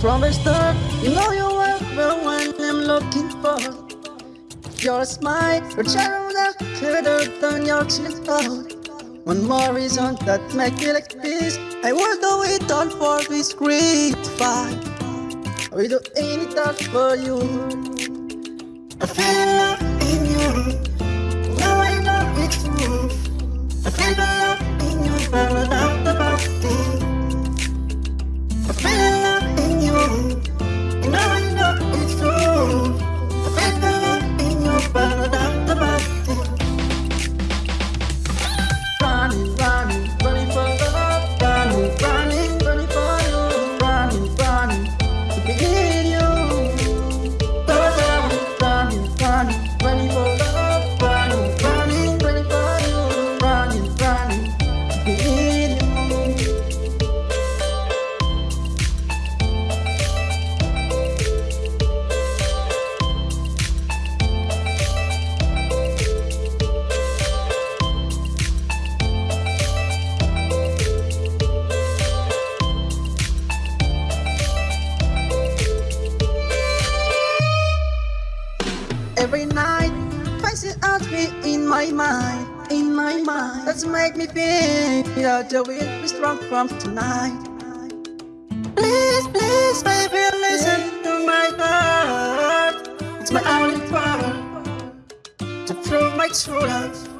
from the start. You know you were the one I'm looking for. Your smile, your shadow that clearer than your out. One more reason that make me like this. I will do it all for this great fight. I will do anything for you. I feel love in you. Night, faces out me in my mind, in my mind. That's make me feel that the will be strong from tonight. Please, please, baby, listen to my heart. It's my only power to prove my true love.